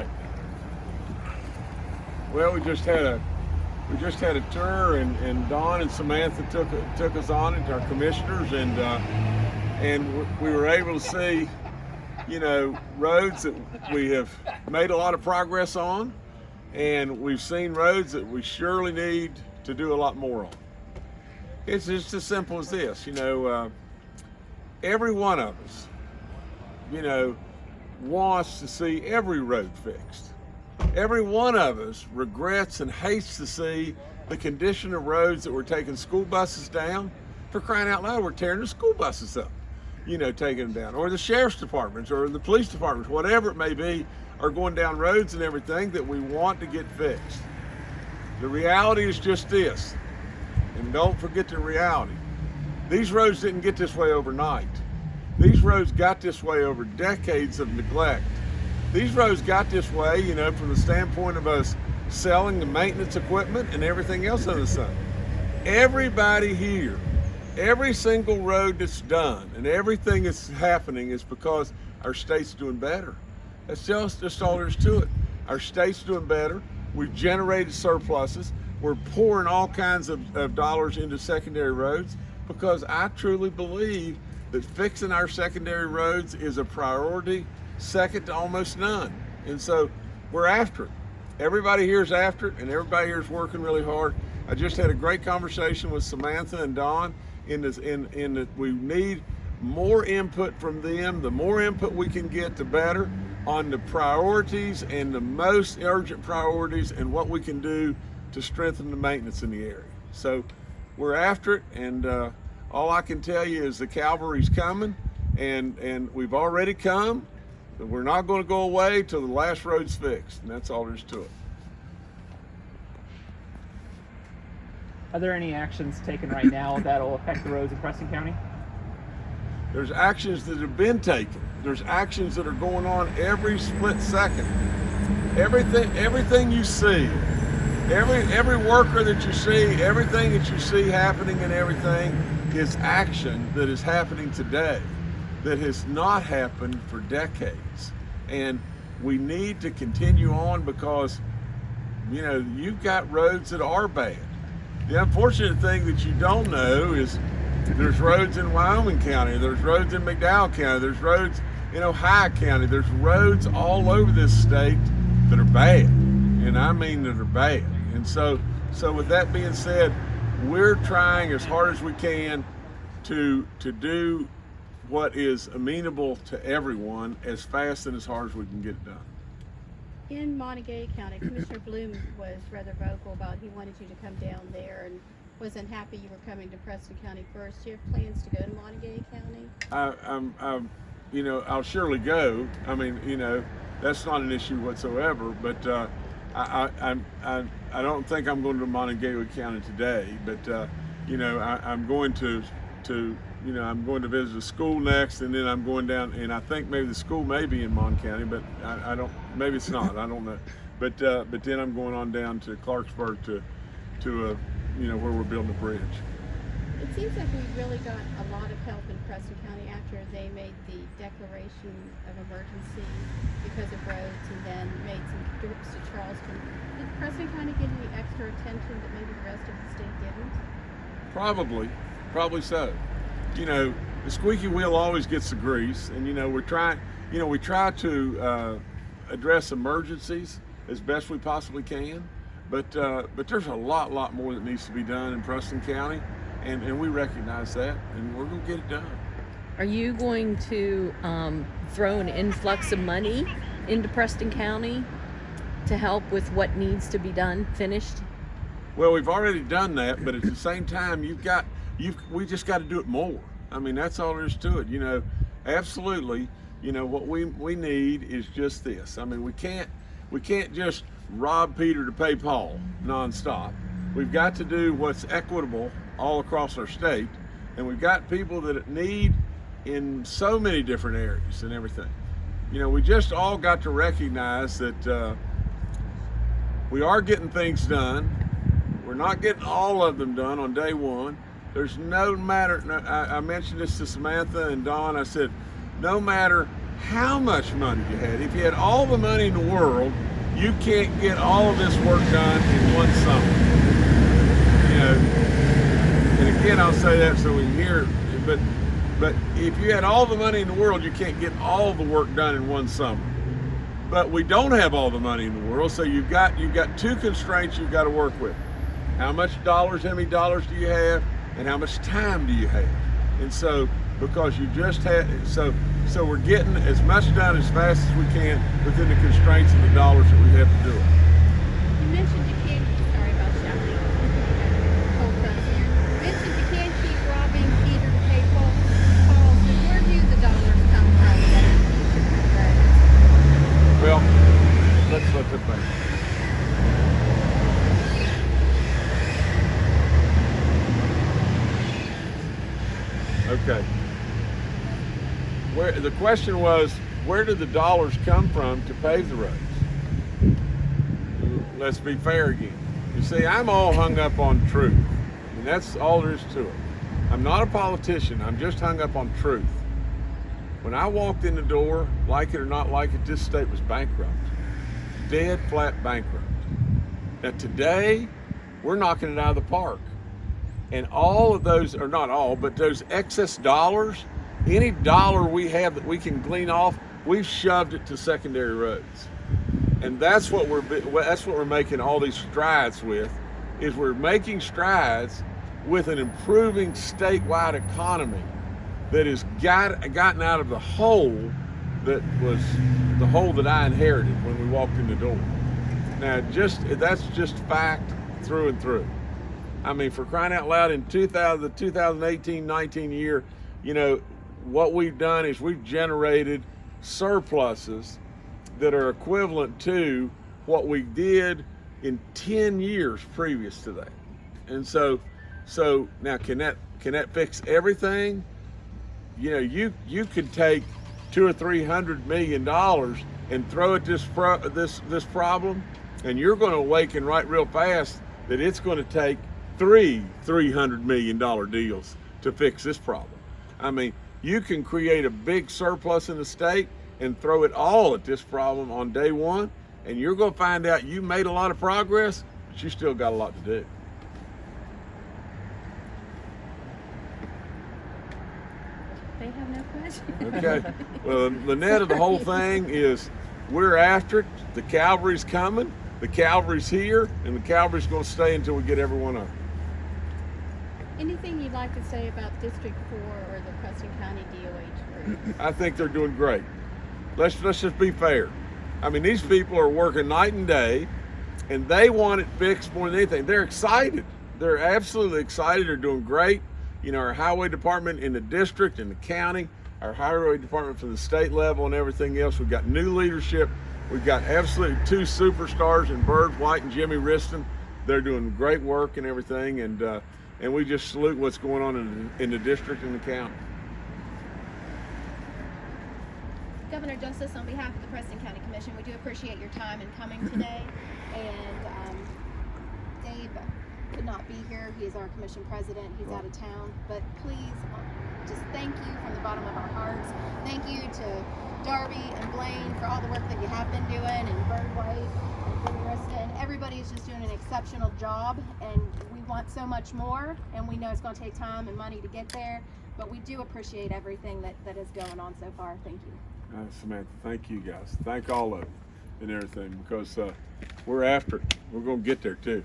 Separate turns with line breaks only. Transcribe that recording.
right. Well, we just had a we just had a tour, and, and Don and Samantha took took us on it, our commissioners, and uh, and we were able to see, you know, roads that we have made a lot of progress on, and we've seen roads that we surely need to do a lot more on. It's just as simple as this, you know. Uh, every one of us, you know, wants to see every road fixed. Every one of us regrets and hates to see the condition of roads that we're taking school buses down. For crying out loud, we're tearing the school buses up, you know, taking them down. Or the sheriff's departments or the police departments, whatever it may be, are going down roads and everything that we want to get fixed. The reality is just this, and don't forget the reality. These roads didn't get this way overnight. These roads got this way over decades of neglect. These roads got this way, you know, from the standpoint of us selling the maintenance equipment and everything else on the sun. Everybody here, every single road that's done and everything that's happening is because our state's doing better. That's just, just all there is to it. Our state's doing better. We've generated surpluses. We're pouring all kinds of, of dollars into secondary roads because I truly believe that fixing our secondary roads is a priority second to almost none. And so we're after it. Everybody here is after it and everybody here is working really hard. I just had a great conversation with Samantha and Don in this in in that we need more input from them. The more input we can get, the better on the priorities and the most urgent priorities and what we can do to strengthen the maintenance in the area. So we're after it and uh, all I can tell you is the cavalry's coming and and we've already come but we're not going to go away till the last road's fixed, and that's all there is to it.
Are there any actions taken right now that'll affect the roads in Preston County?
There's actions that have been taken. There's actions that are going on every split second. Everything, everything you see, every every worker that you see, everything that you see happening and everything is action that is happening today that has not happened for decades. And we need to continue on because, you know, you've got roads that are bad. The unfortunate thing that you don't know is there's roads in Wyoming County, there's roads in McDowell County, there's roads in Ohio County, there's roads all over this state that are bad. And I mean that are bad. And so, so with that being said, we're trying as hard as we can to, to do what is amenable to everyone as fast and as hard as we can get it done.
In Monongalia County, Commissioner Bloom was rather vocal about he wanted you to come down there and wasn't happy you were coming to Preston County first. Do you have plans to go to Monongalia County?
I, I'm, I'm, you know, I'll surely go. I mean, you know, that's not an issue whatsoever. But uh, I, I, I, I don't think I'm going to Monongalia County today. But uh, you know, I, I'm going to to you know, I'm going to visit a school next, and then I'm going down, and I think maybe the school may be in Mon County, but I, I don't, maybe it's not, I don't know. But uh, but then I'm going on down to Clarksburg to, to a, you know, where we're building a bridge.
It seems like we really got a lot of help in Preston County after they made the declaration of emergency because of roads and then made some trips to Charleston. Did Preston County get any extra attention that maybe the rest of the state didn't?
Probably, probably so you know, the squeaky wheel always gets the grease, and you know, we're trying, you know, we try to uh, address emergencies as best we possibly can, but uh, but there's a lot, lot more that needs to be done in Preston County, and, and we recognize that, and we're gonna get it done.
Are you going to um, throw an influx of money into Preston County to help with what needs to be done, finished?
Well, we've already done that, but at the same time, you've got you've, we just got to do it more. I mean, that's all there is to it. You know, absolutely. You know what we we need is just this. I mean, we can't we can't just rob Peter to pay Paul nonstop. We've got to do what's equitable all across our state, and we've got people that need in so many different areas and everything. You know, we just all got to recognize that uh, we are getting things done. We're not getting all of them done on day one, there's no matter, I, I mentioned this to Samantha and Don, I said, no matter how much money you had. If you had all the money in the world, you can't get all of this work done in one summer. You know, again, I'll say that so we hear, but but if you had all the money in the world, you can't get all the work done in one summer. But we don't have all the money in the world, so you've got you've got two constraints you've got to work with. How much dollars, how many dollars do you have, and how much time do you have? And so because you just had so so we're getting as much done as fast as we can within the constraints of the dollars that we have to do it.
You mentioned you can't, sorry about shouting. Cold front here. You mentioned you can't keep robbing Peter to pay Paul. Paul, so where do the dollars come from that are future roads?
Well, let's let the thing. Okay. Where the question was, where did the dollars come from to pave the roads? Let's be fair again. You see, I'm all hung up on truth, and that's all there is to it. I'm not a politician. I'm just hung up on truth. When I walked in the door, like it or not like it, this state was bankrupt. Dead flat bankrupt. Now today, we're knocking it out of the park. And all of those, or not all, but those excess dollars, any dollar we have that we can glean off, we've shoved it to secondary roads. And that's what we're that's what we're making all these strides with, is we're making strides with an improving statewide economy that has got gotten out of the hole that was the hole that I inherited when we walked in the door. Now, just that's just fact through and through. I mean, for crying out loud, in 2000, the 2018-19 year, you know, what we've done is we've generated surpluses that are equivalent to what we did in 10 years previous to that. And so, so now can that can that fix everything? you know, you you could take two or three hundred million dollars and throw at this this this problem, and you're going to awaken right real fast that it's going to take three three hundred million dollar deals to fix this problem. I mean, you can create a big surplus in the state and throw it all at this problem on day one, and you're going to find out you made a lot of progress, but you still got a lot to do.
They have no question.
Okay. Well, the net of the whole thing is we're after it. The cavalry's coming. The cavalry's here, and the cavalry's going to stay until we get everyone up.
Anything you'd like to say about District Four or the Preston County DOH group?
I think they're doing great. Let's let's just be fair. I mean, these people are working night and day, and they want it fixed more than anything. They're excited. They're absolutely excited. They're doing great. You know, our highway department in the district and the county, our highway department from the state level and everything else. We've got new leadership. We've got absolutely two superstars in Byrd White and Jimmy Wriston. They're doing great work and everything, and uh, and we just salute what's going on in, in the district and the county.
Governor Justice, on behalf of the Preston County Commission, we do appreciate your time in coming today. And um, Dave could not be here. He is our commission president. He's out of town. But please, uh, just thank you from the bottom of our hearts. Thank you to Darby and Blaine for all the work that you have been doing, and Byrd White and Wriston. Everybody is just doing an exceptional job, and want so much more. And we know it's going to take time and money to get there. But we do appreciate everything that, that is going on so far. Thank you.
Uh, Samantha, thank you guys. Thank all of you and everything because uh, we're after it. We're going to get there too.